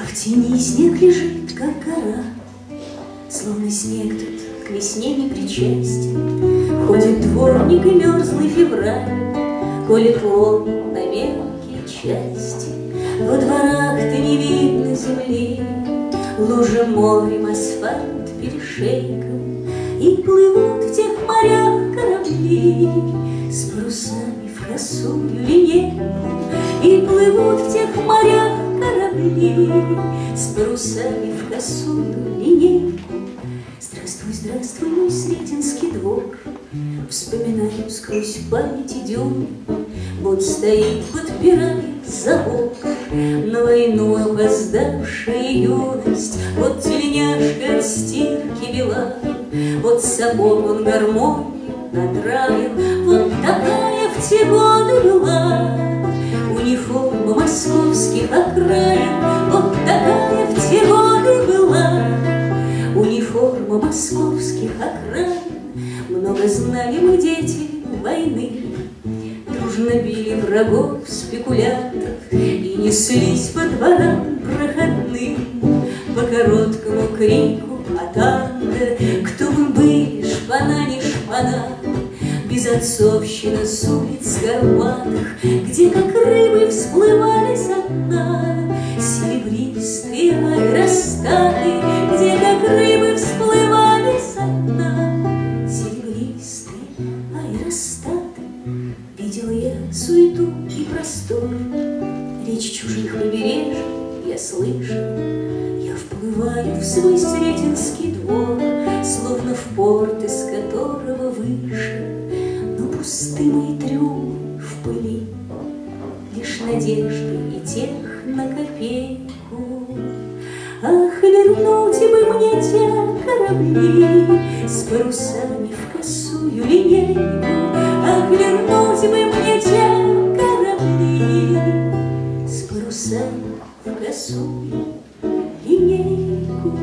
А в тени снег лежит, как гора, Словно снег тут к весне не причастен. Ходит дворник и мерзлый февраль, Колет лом на мелкие части. Во дворах ты не видно земли, Лужа морем, асфальт перешейком, И плывут в тех морях корабли С парусами в косую линейку, И плывут в тех морях корабли С парусами в косую линейку. Здравствуй, здравствуй, мой Сретенский двор, Вспоминаю сквозь память идем, Вот стоит, подпирает забор, На войну опоздавшая юность, Вот тельняшка от стирки бела, Вот сапог он гармонию надраил, Вот такая в те годы была. Униформа московских окраин, Вот такая в те годы была. Униформа московских окраин, Много знали мы дети войны, Дружно били врагов, спекулянтов. И неслись по дворам проходным. По короткому крику атанга Кто мы были, шпана не шпана Безотцовщина с улиц горбатых Где как рыбы всплывали со дна. Серебристые аэростаты Где как рыбы всплывали со дна. Серебристые аэростаты Видел я суету и простор. Речь чужих побережий я слышу Я вплываю в свой Сретенский двор Словно в порт, из которого выше Но пусты мои трюмы в пыли Лишь надежды и тех на копейку. Ах, вернуть бы мне те корабли С парусами в косую линейку. Ах, вернуть бы мне те корабли С парусами в косую линейку